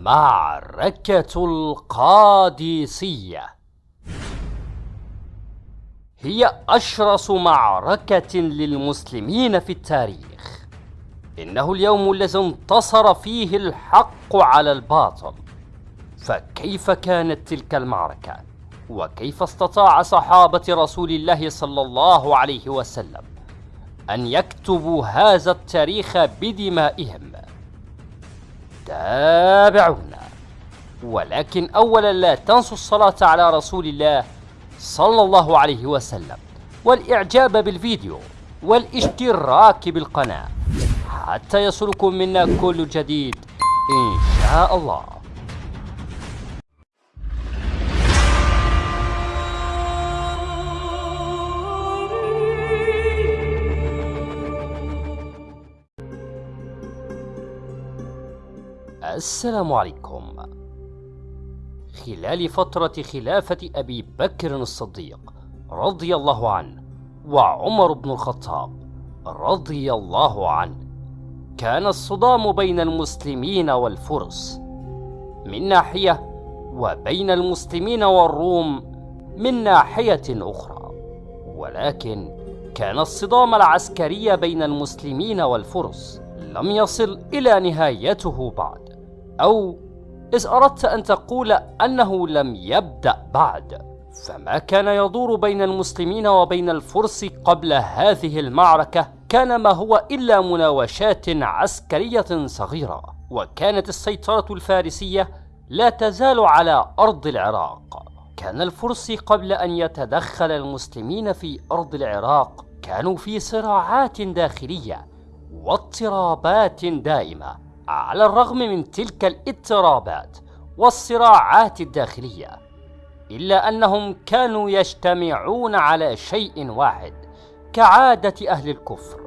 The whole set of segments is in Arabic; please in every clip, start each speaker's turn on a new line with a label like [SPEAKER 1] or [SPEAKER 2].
[SPEAKER 1] معركة القادسية هي أشرس معركة للمسلمين في التاريخ إنه اليوم الذي انتصر فيه الحق على الباطل فكيف كانت تلك المعركة؟ وكيف استطاع صحابة رسول الله صلى الله عليه وسلم أن يكتبوا هذا التاريخ بدمائهم؟ تابعونا ولكن أولا لا تنسوا الصلاة على رسول الله صلى الله عليه وسلم والإعجاب بالفيديو والاشتراك بالقناة. حتى يصلكم منا كل جديد إن شاء الله. السلام عليكم. خلال فترة خلافة أبي بكر الصديق رضي الله عنه وعمر بن الخطاب رضي الله عنه كان الصدام بين المسلمين والفرس من ناحية وبين المسلمين والروم من ناحية أخرى. ولكن كان الصدام العسكري بين المسلمين والفرس لم يصل إلى نهايته بعد. أو إذ أردت أن تقول أنه لم يبدأ بعد فما كان يدور بين المسلمين وبين الفرس قبل هذه المعركة؟ كان ما هو إلا مناوشات عسكرية صغيرة وكانت السيطرة الفارسية لا تزال على أرض العراق. كان الفرس قبل أن يتدخل المسلمين في أرض العراق كانوا في صراعات داخلية واضطرابات دائمة. على الرغم من تلك الاضطرابات والصراعات الداخلية إلا أنهم كانوا يجتمعون على شيء واحد كعادة أهل الكفر.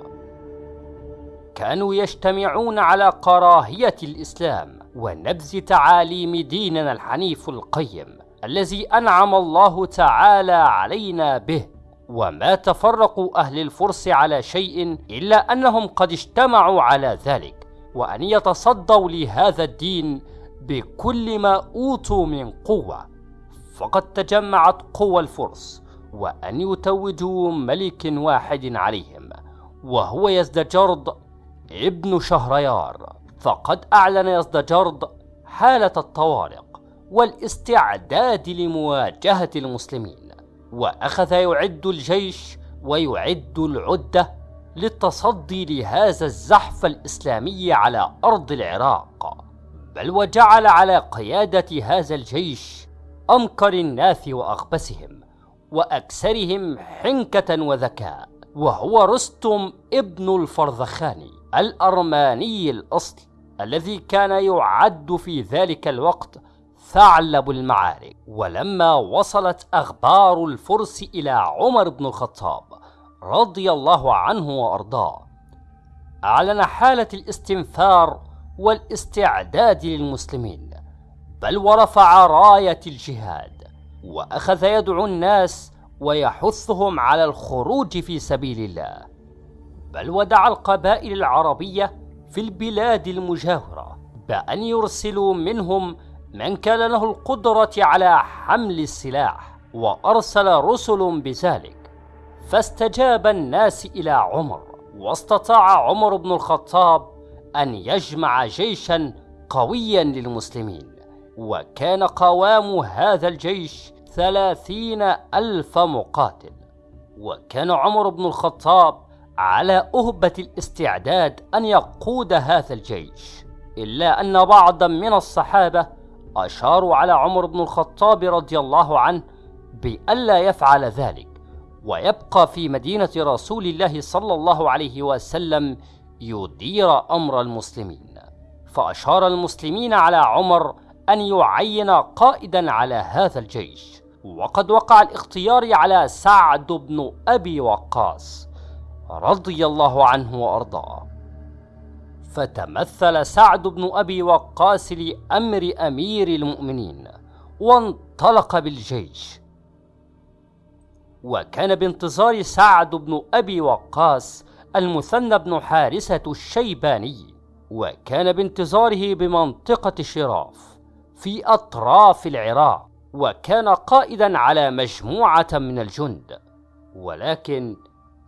[SPEAKER 1] كانوا يجتمعون على كراهية الإسلام ونبذ تعاليم ديننا الحنيف القيم الذي أنعم الله تعالى علينا به وما تفرقوا أهل الفرس على شيء إلا أنهم قد اجتمعوا على ذلك. وأن يتصدوا لهذا الدين بكل ما أوتوا من قوة. فقد تجمعت قوى الفرس وأن يتوجوا ملك واحد عليهم وهو يزدجرد ابن شهريار. فقد أعلن يزدجرد حالة الطوارق والاستعداد لمواجهة المسلمين وأخذ يعد الجيش ويعد العدة للتصدي لهذا الزحف الإسلامي على أرض العراق بل وجعل على قيادة هذا الجيش أمكر الناس وأغبسهم وأكثرهم حنكة وذكاء. وهو رستم ابن الفرزخاني الأرماني الأصل الذي كان يعد في ذلك الوقت ثعلب المعارك. ولما وصلت أخبار الفرس إلى عمر بن الخطاب رضي الله عنه وأرضاه. أعلن حالة الاستنفار والاستعداد للمسلمين بل ورفع راية الجهاد وأخذ يدعو الناس ويحثهم على الخروج في سبيل الله. بل ودعا القبائل العربية في البلاد المجاورة بأن يرسلوا منهم من كان له القدرة على حمل السلاح وأرسل رسل بذلك. فاستجاب الناس إلى عمر واستطاع عمر بن الخطاب أن يجمع جيشا قويا للمسلمين وكان قوام هذا الجيش ثلاثين ألف مقاتل. وكان عمر بن الخطاب على أهبة الاستعداد أن يقود هذا الجيش إلا أن بعضا من الصحابة أشاروا على عمر بن الخطاب رضي الله عنه بألا يفعل ذلك. ويبقى في مدينة رسول الله صلى الله عليه وسلم يدير أمر المسلمين. فأشار المسلمين على عمر أن يعين قائدا على هذا الجيش. وقد وقع الاختيار على سعد بن أبي وقاص رضي الله عنه وأرضاه. فتمثل سعد بن أبي وقاص لأمر أمير المؤمنين وانطلق بالجيش. وكان بانتظار سعد بن أبي وقاص المثنى بن حارثة الشيباني وكان بانتظاره بمنطقة شراف في أطراف العراق وكان قائدا على مجموعة من الجند. ولكن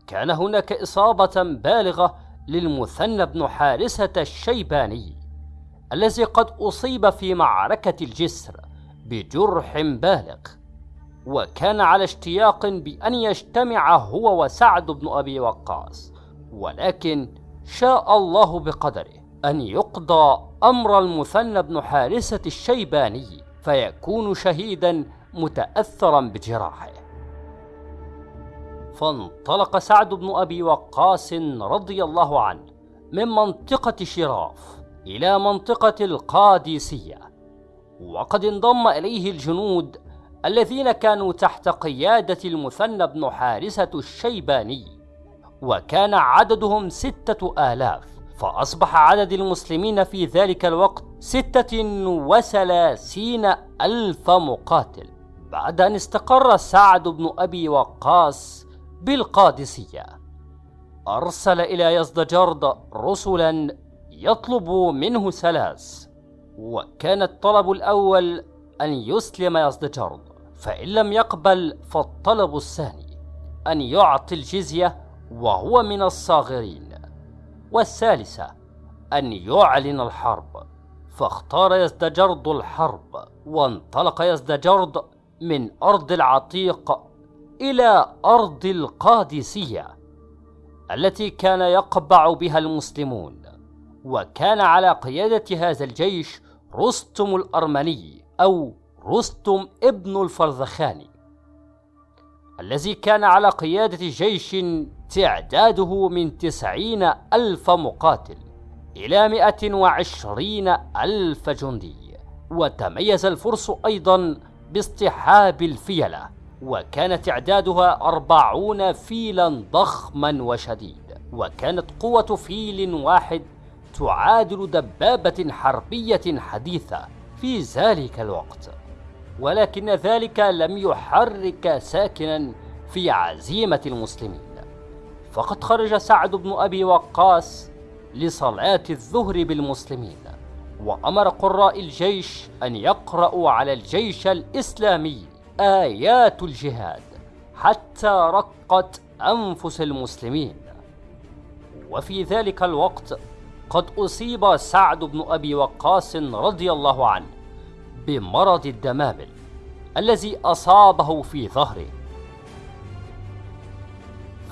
[SPEAKER 1] كان هناك إصابة بالغة للمثنى بن حارسة الشيباني الذي قد أصيب في معركة الجسر بجرح بالغ. وكان على اشتياق بأن يجتمع هو وسعد بن أبي وقاص ولكن شاء الله بقدره أن يقضى أمر المثنى بن حارسة الشيباني فيكون شهيدا متأثرا بجراحه. فانطلق سعد بن أبي وقاص رضي الله عنه من منطقة شراف إلى منطقة القادسية وقد انضم إليه الجنود الذين كانوا تحت قيادة المثنى بن حارسة الشيباني وكان عددهم ستة آلاف فأصبح عدد المسلمين في ذلك الوقت ستة وثلاثين ألف مقاتل بعد أن استقر سعد بن أبي وقاص بالقادسية. أرسل إلى يزدجرد رسلا يطلب منه ثلاث وكان الطلب الأول أن يسلم يزدجرد. فإن لم يقبل فالطلب الثاني أن يعطي الجزية وهو من الصاغرين. والثالثة أن يعلن الحرب. فاختار يزدجرد الحرب وانطلق يزدجرد من أرض العتيق إلى أرض القادسية التي كان يقبع بها المسلمون. وكان على قيادة هذا الجيش رستم الأرمني أو رستم ابن الفرزخاني الذي كان على قيادة جيش تعداده من تسعين ألف مقاتل إلى مئة وعشرين ألف جندي. وتميز الفرس أيضا باصطحاب الفيلة وكان تعدادها أربعون فيلا ضخما وشديد. وكانت قوة فيل واحد تعادل دبابة حربية حديثة في ذلك الوقت. ولكن ذلك لم يحرك ساكنا في عزيمة المسلمين. فقد خرج سعد بن أبي وقاص لصلاة الظهر بالمسلمين وأمر قراء الجيش أن يقرأوا على الجيش الإسلامي آيات الجهاد حتى رقت أنفس المسلمين. وفي ذلك الوقت قد أصيب سعد بن أبي وقاص رضي الله عنه بمرض الدمامل الذي أصابه في ظهره.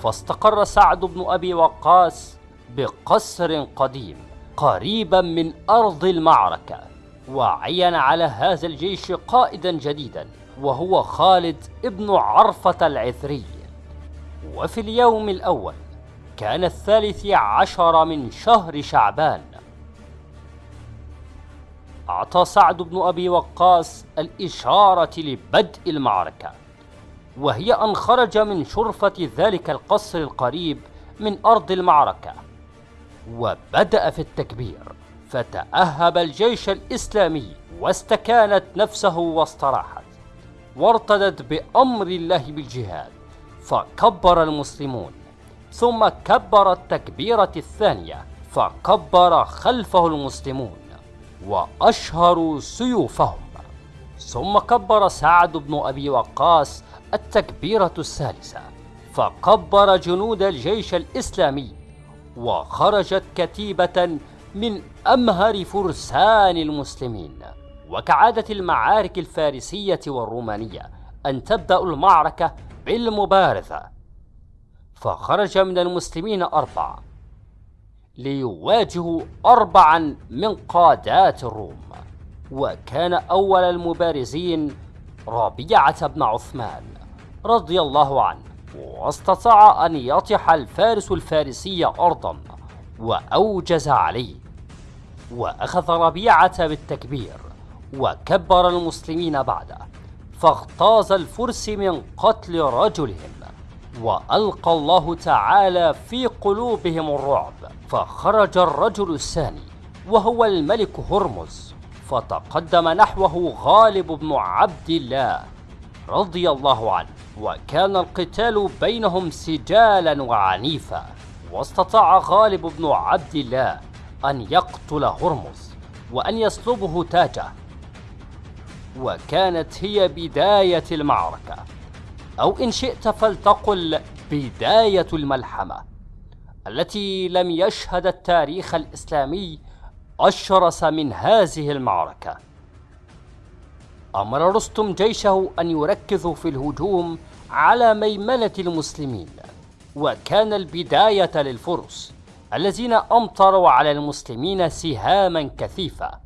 [SPEAKER 1] فاستقر سعد بن أبي وقاص بقصر قديم قريبا من أرض المعركة وعين على هذا الجيش قائدا جديدا وهو خالد ابن عرفة العثري وفي اليوم الأول كان الثالث عشر من شهر شعبان أعطى سعد بن أبي وقاص الإشارة لبدء المعركة وهي أن خرج من شرفة ذلك القصر القريب من أرض المعركة وبدأ في التكبير فتأهب الجيش الإسلامي واستكانت نفسه واستراحت وارتدت بأمر الله بالجهاد فكبر المسلمون ثم كبر التكبيرة الثانية فكبر خلفه المسلمون. وأشهروا سيوفهم. ثم كبر سعد بن أبي وقاص التكبيرة الثالثة فكبر جنود الجيش الإسلامي وخرجت كتيبة من أمهر فرسان المسلمين. وكعادة المعارك الفارسية والرومانية أن تبدأ المعركة بالمبارزة. فخرج من المسلمين أربعة ليواجهوا أربعا من قادات الروم وكان أول المبارزين ربيعة بن عثمان رضي الله عنه. واستطاع أن يطح الفارس الفارسي أرضا وأوجز عليه. وأخذ ربيعة بالتكبير وكبر المسلمين بعده فاغتاظ الفرس من قتل رجلهم. وألقى الله تعالى في قلوبهم الرعب فخرج الرجل الثاني وهو الملك هرمز فتقدم نحوه غالب بن عبد الله رضي الله عنه وكان القتال بينهم سجالا وعنيفا واستطاع غالب بن عبد الله أن يقتل هرمز وأن يسلبه تاجه وكانت هي بداية المعركة. أو إن شئت فلتقل بداية الملحمة التي لم يشهد التاريخ الإسلامي أشرس من هذه المعركة. أمر رستم جيشه أن يركزوا في الهجوم على ميمنة المسلمين وكان البداية للفرس الذين أمطروا على المسلمين سهاما كثيفة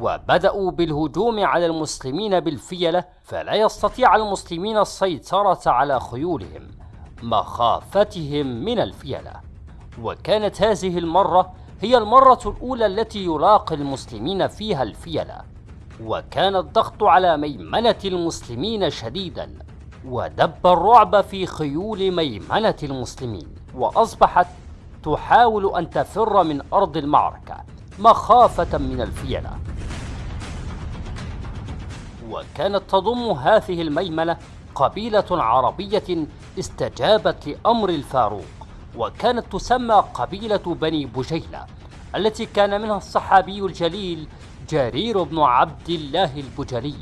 [SPEAKER 1] وبدأوا بالهجوم على المسلمين بالفيلة فلا يستطيع المسلمين السيطرة على خيولهم مخافتهم من الفيلة. وكانت هذه المرة هي المرة الأولى التي يلاقي المسلمين فيها الفيلة. وكان الضغط على ميمنة المسلمين شديدا ودب الرعب في خيول ميمنة المسلمين وأصبحت تحاول أن تفر من أرض المعركة مخافة من الفيلة. وكانت تضم هذه الميمنة قبيلة عربية استجابت لأمر الفاروق وكانت تسمى قبيلة بني بجيلة التي كان منها الصحابي الجليل جرير بن عبد الله البجلي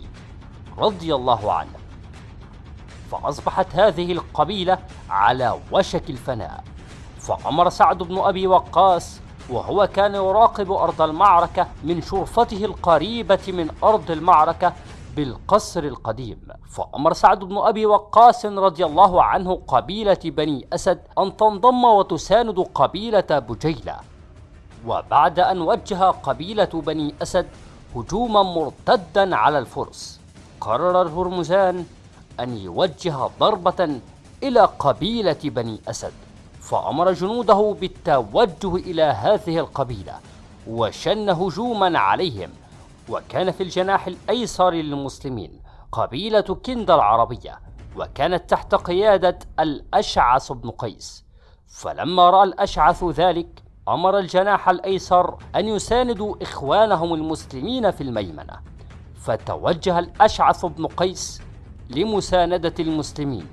[SPEAKER 1] رضي الله عنه. فأصبحت هذه القبيلة على وشك الفناء. فأمر سعد بن أبي وقاص وهو كان يراقب أرض المعركة من شرفته القريبة من أرض المعركة بالقصر القديم فأمر سعد بن أبي وقاص رضي الله عنه قبيلة بني أسد أن تنضم وتساند قبيلة بجيلة. وبعد أن وجه قبيلة بني أسد هجوما مرتدا على الفرس قرر الهرمزان أن يوجه ضربة إلى قبيلة بني أسد فأمر جنوده بالتوجه إلى هذه القبيلة وشن هجوما عليهم. وكان في الجناح الأيسر للمسلمين قبيلة كند العربية وكانت تحت قيادة الأشعث بن قيس. فلما رأى الأشعث ذلك أمر الجناح الأيسر أن يساندوا إخوانهم المسلمين في الميمنة. فتوجه الأشعث بن قيس لمساندة المسلمين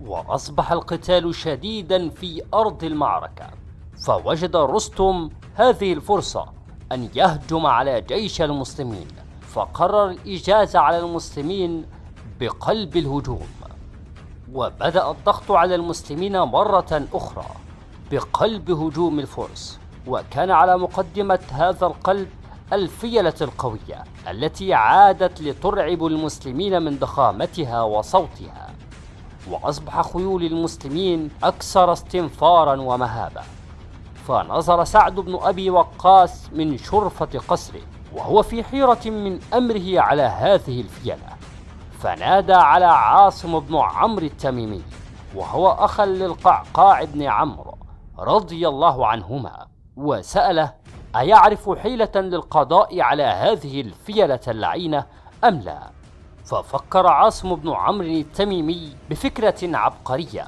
[SPEAKER 1] وأصبح القتال شديدا في أرض المعركة. فوجد رستم هذه الفرصة. أن يهجم على جيش المسلمين فقرر الإجازة على المسلمين بقلب الهجوم. وبدأ الضغط على المسلمين مرة أخرى بقلب هجوم الفرس. وكان على مقدمة هذا القلب الفيلة القوية التي عادت لترعب المسلمين من ضخامتها وصوتها. وأصبح خيول المسلمين أكثر استنفارا ومهابة فنظر سعد بن أبي وقاص من شرفة قصره وهو في حيرة من أمره على هذه الفيلة فنادى على عاصم بن عمرو التميمي وهو أخا للقعقاع بن عمرو رضي الله عنهما وسأله أيعرف حيلة للقضاء على هذه الفيلة اللعينة أم لا؟ ففكر عاصم بن عمرو التميمي بفكرة عبقرية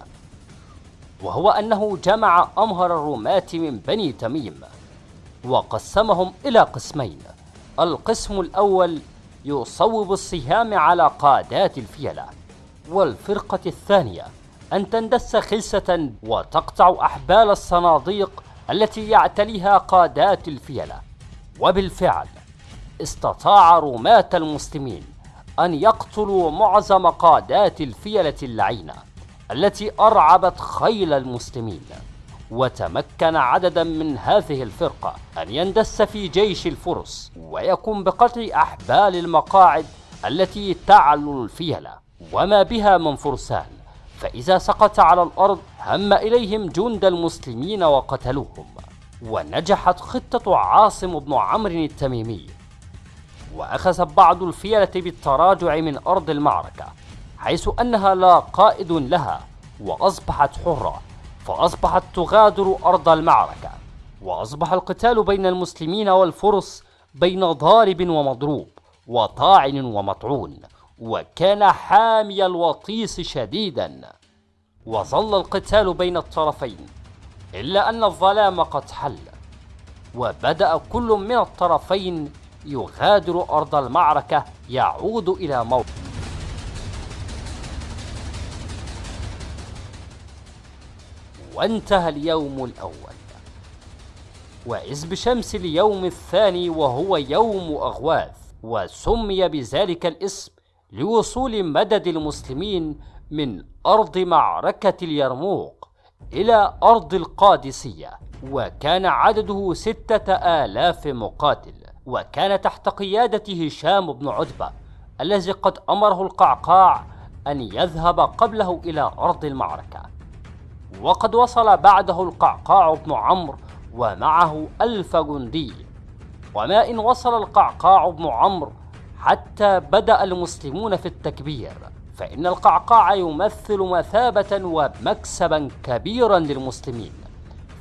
[SPEAKER 1] وهو أنه جمع أمهر الرماة من بني تميم وقسمهم إلى قسمين. القسم الأول يصوب السهام على قادات الفيلة والفرقة الثانية أن تندس خلسة وتقطع أحبال الصناديق التي يعتليها قادات الفيلة. وبالفعل استطاع رماة المسلمين أن يقتلوا معظم قادات الفيلة اللعينة. التي أرعبت خيل المسلمين وتمكن عددا من هذه الفرقة أن يندس في جيش الفرس ويقوم بقتل أحبال المقاعد التي تعلو الفيلة. وما بها من فرسان فإذا سقط على الأرض هم إليهم جند المسلمين وقتلوهم. ونجحت خطة عاصم بن عمرو التميمي. وأخذ بعض الفيلة بالتراجع من أرض المعركة. حيث أنها لا قائد لها وأصبحت حرة فأصبحت تغادر أرض المعركة وأصبح القتال بين المسلمين والفرس بين ضارب ومضروب وطاعن ومطعون وكان حامي الوطيس شديدا. وظل القتال بين الطرفين إلا أن الظلام قد حل وبدأ كل من الطرفين يغادر أرض المعركة يعود إلى موقع وانتهى اليوم الأول. وإذ بشمس اليوم الثاني وهو يوم أغواث وسمي بذلك الاسم لوصول مدد المسلمين من أرض معركة اليرموك إلى أرض القادسية. وكان عدده ستة آلاف مقاتل وكان تحت قيادة هشام بن عتبة الذي قد أمره القعقاع أن يذهب قبله إلى أرض المعركة. وقد وصل بعده القعقاع بن عمرو ومعه ألف جندي. وما إن وصل القعقاع بن عمرو حتى بدأ المسلمون في التكبير فإن القعقاع يمثل مثابة ومكسبا كبيرا للمسلمين.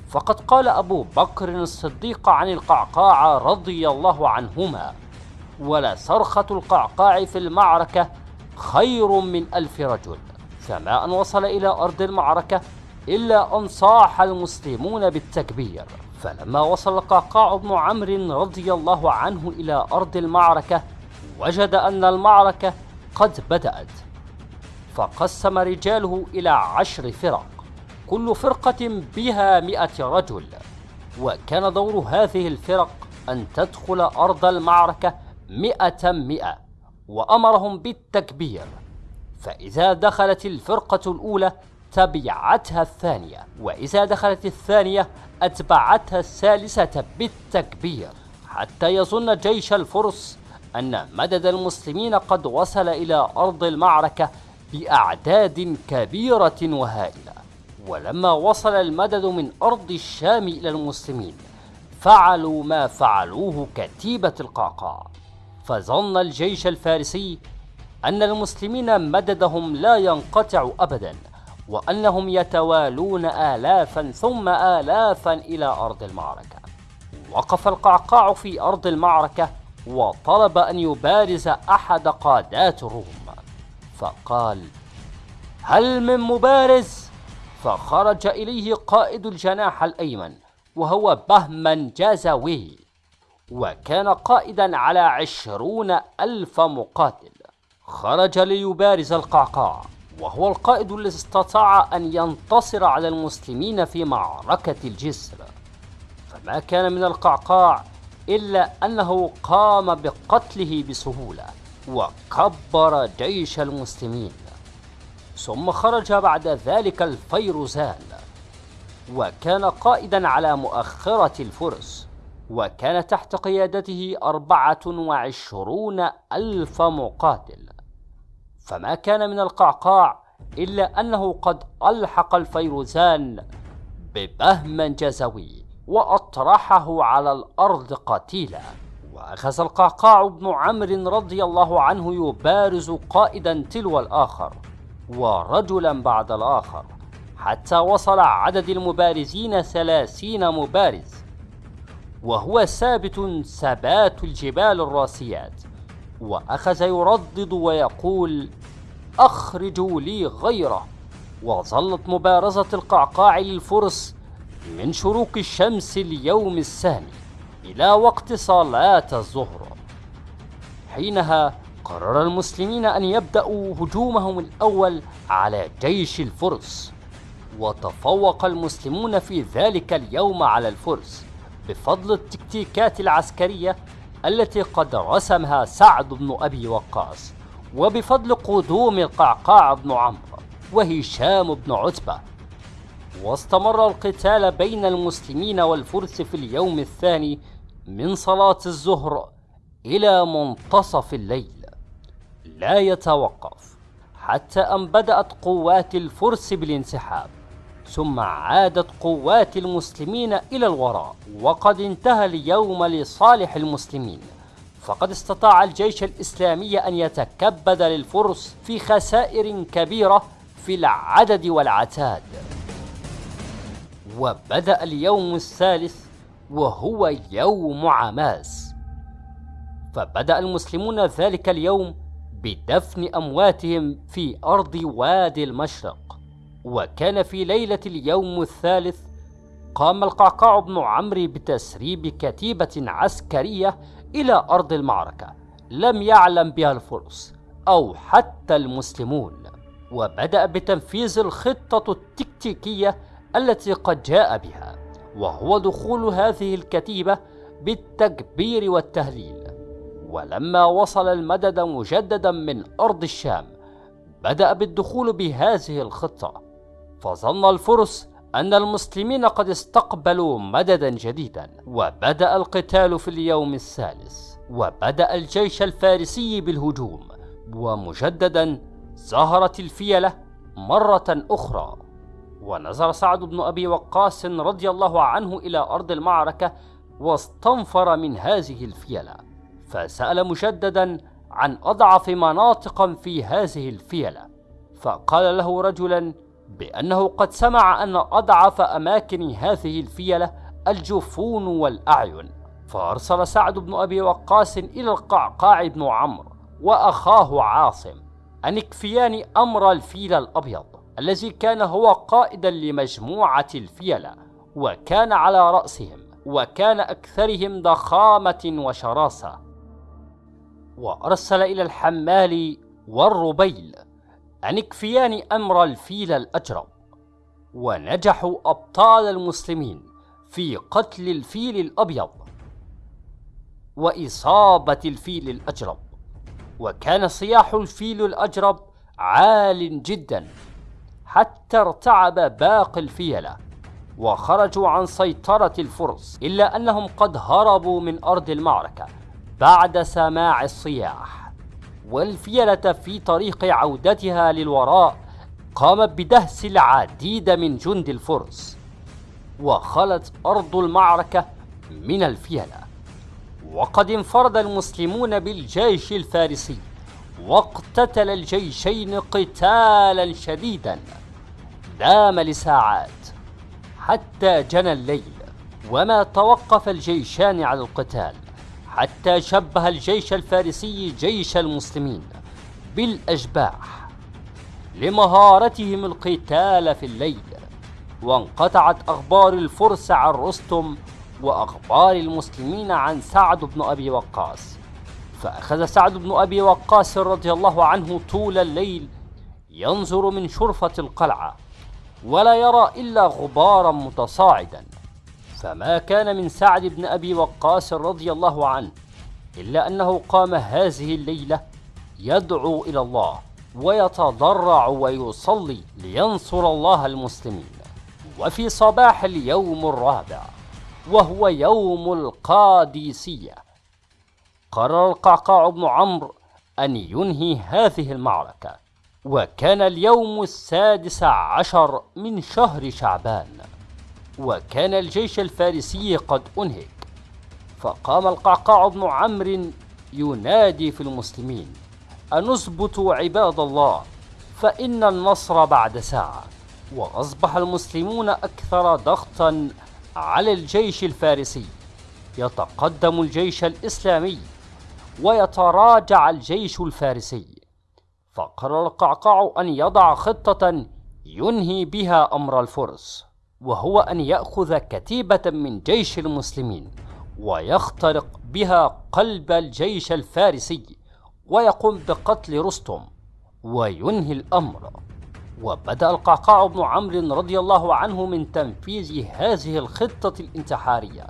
[SPEAKER 1] فقد قال أبو بكر الصديق عن القعقاع رضي الله عنهما ولا صرخة القعقاع في المعركة خير من ألف رجل فما أن وصل إلى أرض المعركة إلا أن صاح المسلمون بالتكبير. فلما وصل القعقاع بن عمرو رضي الله عنه إلى أرض المعركة وجد أن المعركة قد بدأت. فقسم رجاله إلى عشر فرق كل فرقة بها مئة رجل. وكان دور هذه الفرق أن تدخل أرض المعركة مئة مئة وأمرهم بالتكبير. فإذا دخلت الفرقة الأولى تبعتها الثانية وإذا دخلت الثانية أتبعتها الثالثة بالتكبير حتى يظن جيش الفرس أن مدد المسلمين قد وصل إلى أرض المعركة بأعداد كبيرة وهائلة. ولما وصل المدد من أرض الشام إلى المسلمين فعلوا ما فعلوه كتيبة القعقاع فظن الجيش الفارسي أن المسلمين مددهم لا ينقطع أبدا وأنهم يتوالون آلافا ثم آلافا إلى أرض المعركة. وقف القعقاع في أرض المعركة وطلب أن يبارز أحد قادات الروم. فقال هل من مبارز؟ فخرج إليه قائد الجناح الأيمن وهو بهمن جازوي وكان قائدا على عشرون ألف مقاتل. خرج ليبارز القعقاع. وهو القائد الذي استطاع أن ينتصر على المسلمين في معركة الجسر. فما كان من القعقاع إلا أنه قام بقتله بسهولة وكبر جيش المسلمين. ثم خرج بعد ذلك الفيروزان وكان قائدا على مؤخرة الفرس وكان تحت قيادته أربعة وعشرون ألف مقاتل. فما كان من القعقاع إلا أنه قد ألحق الفيروزان ببهم جزوي وأطرحه على الأرض قتيلا. وأخذ القعقاع بن عمرو رضي الله عنه يبارز قائدا تلو الآخر ورجلا بعد الآخر حتى وصل عدد المبارزين ثلاثين مبارز. وهو ثابت ثبات الجبال الراسيات. وأخذ يردد ويقول أخرجوا لي غيره. وظلت مبارزة القعقاع للفرس من شروق الشمس اليوم الثاني إلى وقت صلاة الظهر. حينها قرر المسلمين أن يبدأوا هجومهم الأول على جيش الفرس. وتفوق المسلمون في ذلك اليوم على الفرس بفضل التكتيكات العسكرية التي قد رسمها سعد بن أبي وقاص. وبفضل قدوم القعقاع بن عمرو وهشام بن عتبة. واستمر القتال بين المسلمين والفرس في اليوم الثاني من صلاة الظهر إلى منتصف الليل. لا يتوقف حتى أن بدأت قوات الفرس بالانسحاب ثم عادت قوات المسلمين إلى الوراء وقد انتهى اليوم لصالح المسلمين. فقد استطاع الجيش الإسلامي أن يتكبد للفرس في خسائر كبيرة في العدد والعتاد. وبدأ اليوم الثالث وهو يوم عماس. فبدأ المسلمون ذلك اليوم بدفن أمواتهم في أرض وادي المشرق. وكان في ليلة اليوم الثالث قام القعقاع بن عمرو بتسريب كتيبة عسكرية إلى أرض المعركة لم يعلم بها الفرس أو حتى المسلمون وبدأ بتنفيذ الخطة التكتيكية التي قد جاء بها وهو دخول هذه الكتيبة بالتكبير والتهليل. ولما وصل المدد مجددا من أرض الشام بدأ بالدخول بهذه الخطة فظن الفرس أن المسلمين قد استقبلوا مددا جديدا وبدأ القتال في اليوم الثالث وبدأ الجيش الفارسي بالهجوم ومجددا ظهرت الفيلة مرة أخرى. ونزل سعد بن أبي وقاص رضي الله عنه إلى أرض المعركة واستنفر من هذه الفيلة فسأل مجددا عن أضعف مناطق في هذه الفيلة فقال له رجلا بأنه قد سمع أن أضعف أماكن هذه الفيلة الجفون والأعين. فأرسل سعد بن أبي وقاص إلى القعقاع بن عمرو وأخاه عاصم أن يكفيان أمر الفيل الأبيض الذي كان هو قائدا لمجموعة الفيلة وكان على رأسهم وكان أكثرهم ضخامة وشراسة. وأرسل إلى الحمال والربيل أن يكفيان أمر الفيل الأجرب ونجحوا أبطال المسلمين في قتل الفيل الأبيض وإصابة الفيل الأجرب وكان صياح الفيل الأجرب عال جدا حتى ارتعب باقي الفيلة وخرجوا عن سيطرة الفرس إلا أنهم قد هربوا من أرض المعركة بعد سماع الصياح. والفيلة في طريق عودتها للوراء قامت بدهس العديد من جند الفرس وخلت أرض المعركة من الفيلة. وقد انفرد المسلمون بالجيش الفارسي واقتتل الجيشين قتالا شديدا. دام لساعات حتى جنى الليل وما توقف الجيشان على القتال. حتى شبه الجيش الفارسي جيش المسلمين بالأشباح لمهارتهم القتال في الليل وانقطعت أخبار الفرس عن رستم وأخبار المسلمين عن سعد بن أبي وقاص. فأخذ سعد بن أبي وقاص رضي الله عنه طول الليل ينظر من شرفة القلعة ولا يرى إلا غبارا متصاعدا. فما كان من سعد بن أبي وقاص رضي الله عنه إلا أنه قام هذه الليلة يدعو إلى الله ويتضرع ويصلي لينصر الله المسلمين. وفي صباح اليوم الرابع وهو يوم القادسية قرر القعقاع بن عمرو أن ينهي هذه المعركة وكان اليوم السادس عشر من شهر شعبان. وكان الجيش الفارسي قد أنهك فقام القعقاع بن عمرو ينادي في المسلمين أن اثبتوا عباد الله فإن النصر بعد ساعة. وأصبح المسلمون أكثر ضغطا على الجيش الفارسي. يتقدم الجيش الإسلامي ويتراجع الجيش الفارسي. فقرر القعقاع أن يضع خطة ينهي بها أمر الفرس. وهو أن يأخذ كتيبة من جيش المسلمين ويخترق بها قلب الجيش الفارسي ويقوم بقتل رستم وينهي الأمر. وبدأ القعقاع بن عمرو رضي الله عنه من تنفيذ هذه الخطة الانتحارية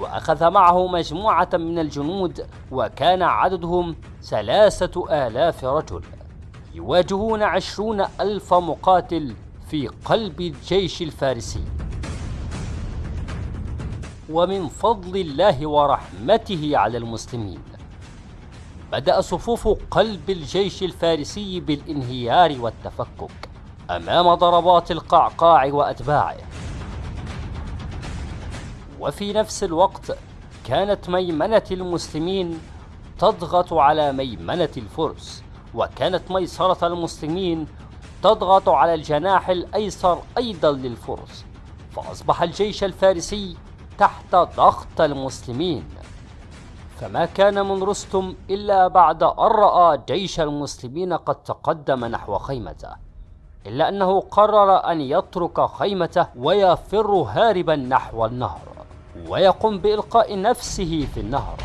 [SPEAKER 1] وأخذ معه مجموعة من الجنود وكان عددهم ثلاثة آلاف رجل يواجهون عشرون ألف مقاتل في قلب الجيش الفارسي. ومن فضل الله ورحمته على المسلمين بدأ صفوف قلب الجيش الفارسي بالانهيار والتفكك أمام ضربات القعقاع وأتباعه. وفي نفس الوقت كانت ميمنة المسلمين تضغط على ميمنة الفرس وكانت ميسرة المسلمين تضغط على الجناح الأيسر أيضا للفرس فأصبح الجيش الفارسي تحت ضغط المسلمين. فما كان من رستم إلا بعد أن رأى جيش المسلمين قد تقدم نحو خيمته إلا أنه قرر أن يترك خيمته ويفر هاربا نحو النهر ويقوم بإلقاء نفسه في النهر.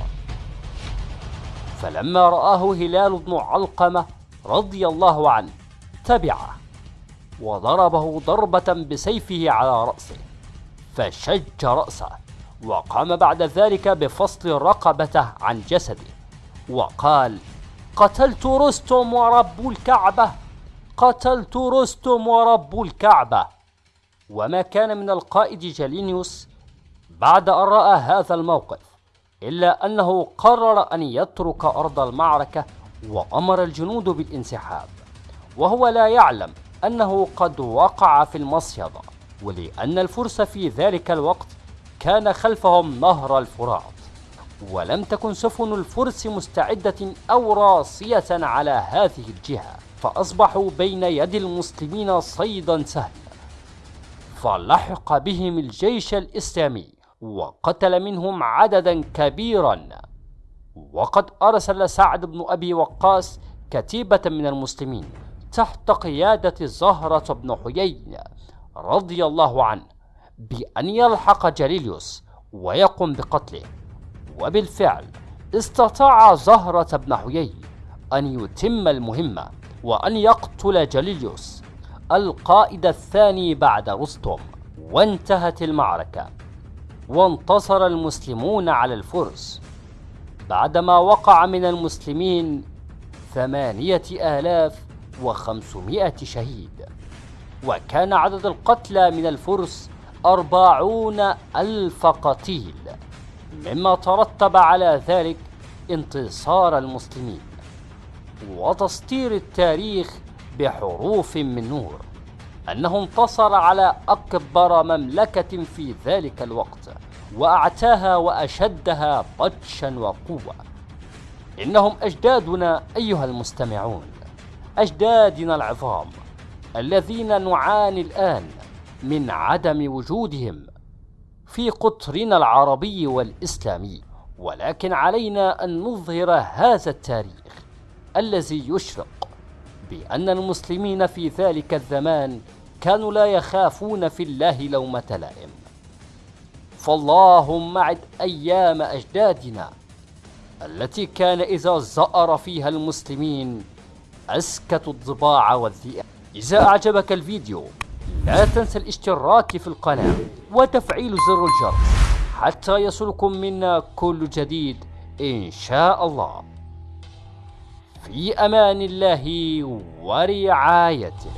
[SPEAKER 1] فلما رآه هلال بن علقمة رضي الله عنه تبعه وضربه ضربة بسيفه على رأسه فشج رأسه وقام بعد ذلك بفصل رقبته عن جسده وقال قتلت رستم ورب الكعبة قتلت رستم ورب الكعبة. وما كان من القائد جالينيوس بعد أن رأى هذا الموقف إلا أنه قرر أن يترك أرض المعركة وأمر الجنود بالانسحاب. وهو لا يعلم أنه قد وقع في المصيدة ولأن الفرس في ذلك الوقت كان خلفهم نهر الفرات. ولم تكن سفن الفرس مستعدة أو راسية على هذه الجهة فأصبحوا بين يد المسلمين صيدا سهلا. فلحق بهم الجيش الإسلامي وقتل منهم عددا كبيرا. وقد أرسل سعد بن أبي وقاص كتيبة من المسلمين تحت قيادة زهرة بن حيين رضي الله عنه بأن يلحق جليليوس ويقوم بقتله. وبالفعل استطاع زهرة بن حيين أن يتم المهمة وأن يقتل جليليوس القائد الثاني بعد رستم. وانتهت المعركة. وانتصر المسلمون على الفرس. بعدما وقع من المسلمين ثمانية آلاف وخمسمائة شهيد. وكان عدد القتلى من الفرس أربعون ألف قتيل. مما ترتب على ذلك انتصار المسلمين. وتسطير التاريخ بحروف من نور. أنه انتصر على أكبر مملكة في ذلك الوقت. وأعتاها وأشدها بطشا وقوة. إنهم أجدادنا أيها المستمعون. أجدادنا العظام الذين نعاني الآن من عدم وجودهم في قطرنا العربي والإسلامي ولكن علينا أن نظهر هذا التاريخ الذي يشرق بأن المسلمين في ذلك الزمان كانوا لا يخافون في الله لومة لائم. فاللهم عد أيام أجدادنا التي كان إذا زأر فيها المسلمين أسكتوا الضباع والذئاب. إذا أعجبك الفيديو لا تنسى الاشتراك في القناة وتفعيل زر الجرس حتى يصلكم منا كل جديد إن شاء الله. في أمان الله ورعايته.